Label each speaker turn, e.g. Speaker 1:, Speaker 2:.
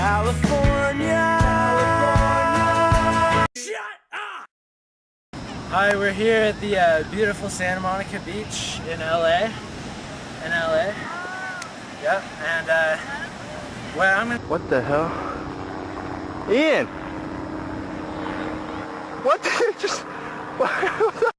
Speaker 1: California. Shut up! Hi, we're here at the uh, beautiful Santa Monica Beach in LA. In LA. Yep, and uh, where I'm in.
Speaker 2: What the hell? Ian! What the... Just... What the...